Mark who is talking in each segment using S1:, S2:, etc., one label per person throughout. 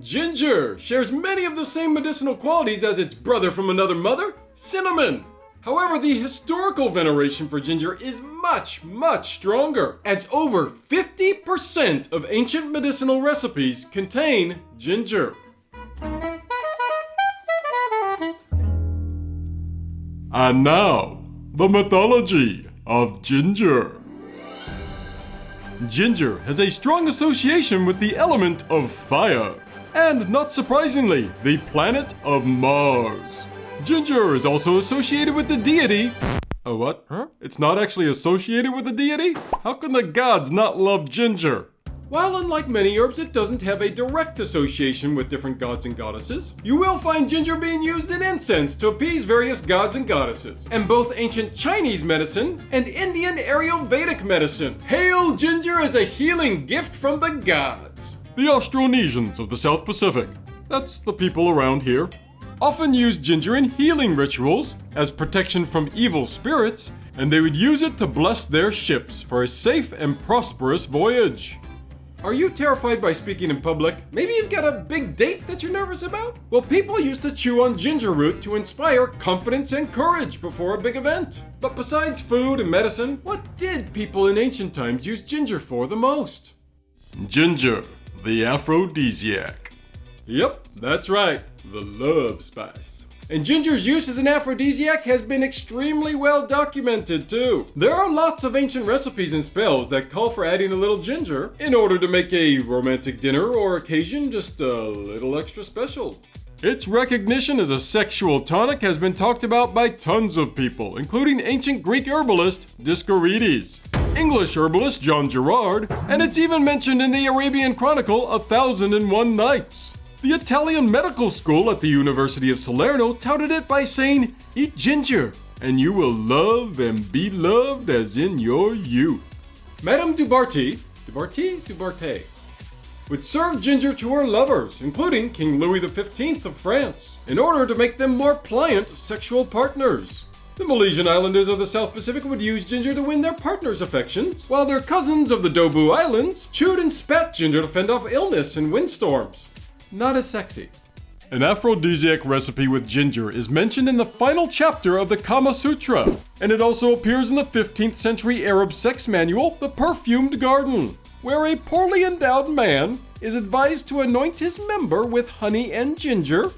S1: Ginger shares many of the same medicinal qualities as its brother from another mother, cinnamon. However, the historical veneration for ginger is much, much stronger, as over 50% of ancient medicinal recipes contain ginger. And now, the mythology of ginger. Ginger has a strong association with the element of fire, and not surprisingly, the planet of Mars. Ginger is also associated with the deity. Oh, what? Huh? It's not actually associated with the deity? How can the gods not love ginger? While unlike many herbs, it doesn't have a direct association with different gods and goddesses. You will find ginger being used in incense to appease various gods and goddesses. And both ancient Chinese medicine and Indian Ayurvedic medicine hail ginger as a healing gift from the gods. The Austronesians of the South Pacific. That's the people around here. Often used ginger in healing rituals as protection from evil spirits, and they would use it to bless their ships for a safe and prosperous voyage. Are you terrified by speaking in public? Maybe you've got a big date that you're nervous about? Well, people used to chew on ginger root to inspire confidence and courage before a big event. But besides food and medicine, what did people in ancient times use ginger for the most? Ginger, the aphrodisiac. Yep, that's right, the love spice. And ginger's use as an aphrodisiac has been extremely well documented too. There are lots of ancient recipes and spells that call for adding a little ginger in order to make a romantic dinner or occasion just a little extra special. Its recognition as a sexual tonic has been talked about by tons of people, including ancient Greek herbalist Dioscorides, English herbalist John Gerard, and it's even mentioned in the Arabian Chronicle A Thousand and One Nights. The Italian medical school at the University of Salerno touted it by saying, Eat ginger, and you will love and be loved as in your youth. Madame Dubarty, Dubarty? Dubarte, would serve ginger to her lovers, including King Louis XV of France, in order to make them more pliant sexual partners. The Malaysian Islanders of the South Pacific would use ginger to win their partners' affections, while their cousins of the Dobu Islands chewed and spat ginger to fend off illness and windstorms not as sexy. An aphrodisiac recipe with ginger is mentioned in the final chapter of the Kama Sutra, and it also appears in the 15th century Arab sex manual, The Perfumed Garden, where a poorly endowed man is advised to anoint his member with honey and ginger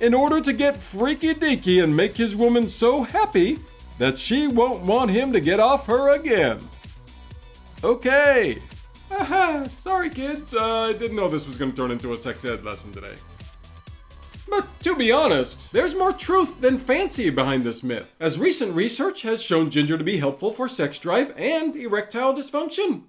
S1: in order to get freaky deaky and make his woman so happy that she won't want him to get off her again. Okay, sorry kids, uh, I didn't know this was gonna turn into a sex ed lesson today. But to be honest, there's more truth than fancy behind this myth, as recent research has shown ginger to be helpful for sex drive and erectile dysfunction.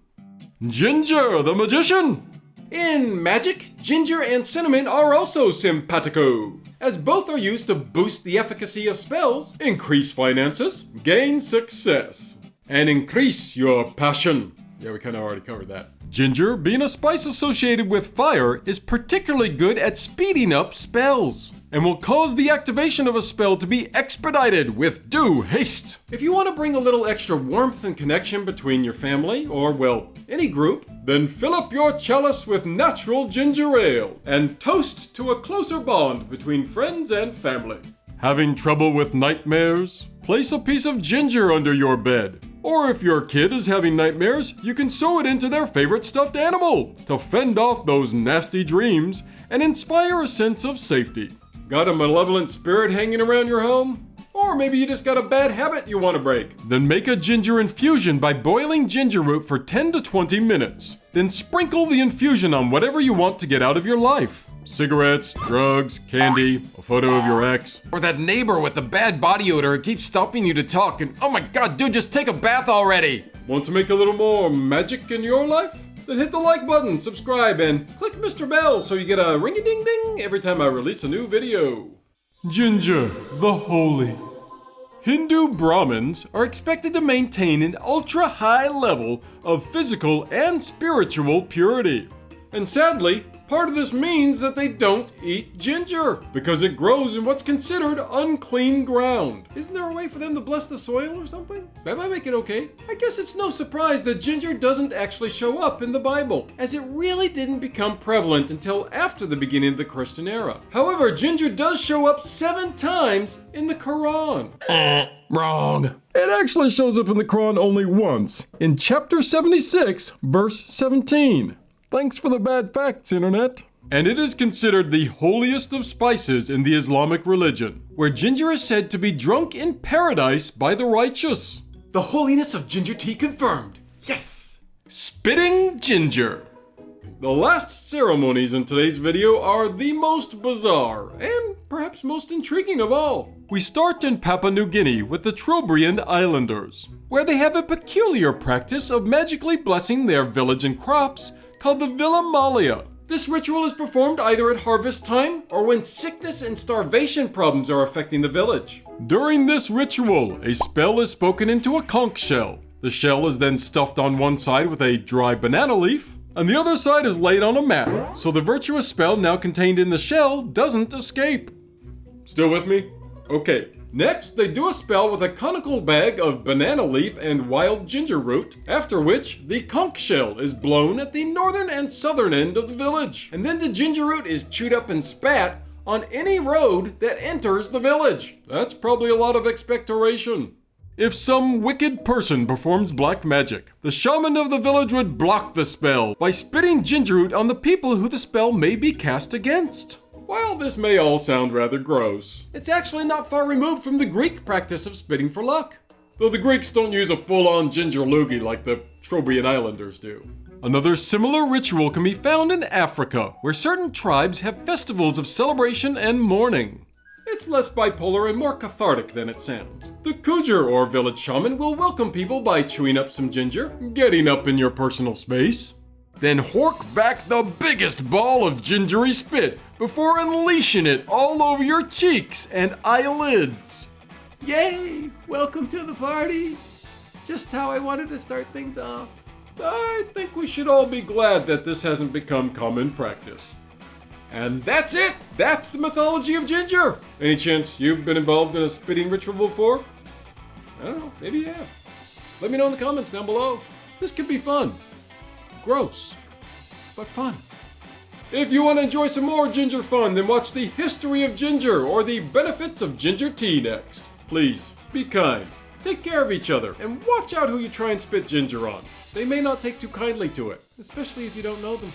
S1: Ginger the Magician! In magic, ginger and cinnamon are also simpatico, as both are used to boost the efficacy of spells, increase finances, gain success, and increase your passion. Yeah, we kind of already covered that. Ginger, being a spice associated with fire, is particularly good at speeding up spells and will cause the activation of a spell to be expedited with due haste. If you want to bring a little extra warmth and connection between your family, or well, any group, then fill up your chalice with natural ginger ale and toast to a closer bond between friends and family. Having trouble with nightmares? Place a piece of ginger under your bed or if your kid is having nightmares, you can sew it into their favorite stuffed animal to fend off those nasty dreams and inspire a sense of safety. Got a malevolent spirit hanging around your home? Or maybe you just got a bad habit you want to break. Then make a ginger infusion by boiling ginger root for 10 to 20 minutes. Then sprinkle the infusion on whatever you want to get out of your life. Cigarettes, drugs, candy, a photo of your ex.
S2: Or that neighbor with the bad body odor who keeps stopping you to talk and oh my god, dude, just take a bath already!
S1: Want to make a little more magic in your life? Then hit the like button, subscribe, and click Mr. Bell so you get a ring a ding ding every time I release a new video. Ginger, the Holy. Hindu Brahmins are expected to maintain an ultra high level of physical and spiritual purity. And sadly, Part of this means that they don't eat ginger because it grows in what's considered unclean ground. Isn't there a way for them to bless the soil or something? That might make it okay. I guess it's no surprise that ginger doesn't actually show up in the Bible, as it really didn't become prevalent until after the beginning of the Christian era. However, ginger does show up seven times in the Quran.
S2: Eh, wrong.
S1: It actually shows up in the Quran only once, in chapter 76, verse 17. Thanks for the bad facts, Internet. And it is considered the holiest of spices in the Islamic religion, where ginger is said to be drunk in paradise by the righteous.
S2: The holiness of ginger tea confirmed. Yes.
S1: Spitting ginger. The last ceremonies in today's video are the most bizarre and perhaps most intriguing of all. We start in Papua New Guinea with the Trobriand Islanders, where they have a peculiar practice of magically blessing their village and crops called the Vilamalia. This ritual is performed either at harvest time or when sickness and starvation problems are affecting the village. During this ritual, a spell is spoken into a conch shell. The shell is then stuffed on one side with a dry banana leaf, and the other side is laid on a mat, so the virtuous spell now contained in the shell doesn't escape. Still with me? Okay. Next, they do a spell with a conical bag of banana leaf and wild ginger root, after which the conch shell is blown at the northern and southern end of the village. And then the ginger root is chewed up and spat on any road that enters the village. That's probably a lot of expectoration. If some wicked person performs black magic, the shaman of the village would block the spell by spitting ginger root on the people who the spell may be cast against. While this may all sound rather gross, it's actually not far removed from the Greek practice of spitting for luck. Though the Greeks don't use a full-on ginger loogie like the Trobriand Islanders do. Another similar ritual can be found in Africa, where certain tribes have festivals of celebration and mourning. It's less bipolar and more cathartic than it sounds. The Kujur or village shaman will welcome people by chewing up some ginger, getting up in your personal space, then hork back the biggest ball of gingery spit before unleashing it all over your cheeks and eyelids. Yay! Welcome to the party! Just how I wanted to start things off. I think we should all be glad that this hasn't become common practice. And that's it! That's the mythology of ginger! Any chance you've been involved in a spitting ritual before? I don't know, maybe you have. Let me know in the comments down below. This could be fun. Gross, but fun. If you want to enjoy some more ginger fun, then watch the history of ginger or the benefits of ginger tea next. Please, be kind, take care of each other, and watch out who you try and spit ginger on. They may not take too kindly to it, especially if you don't know them.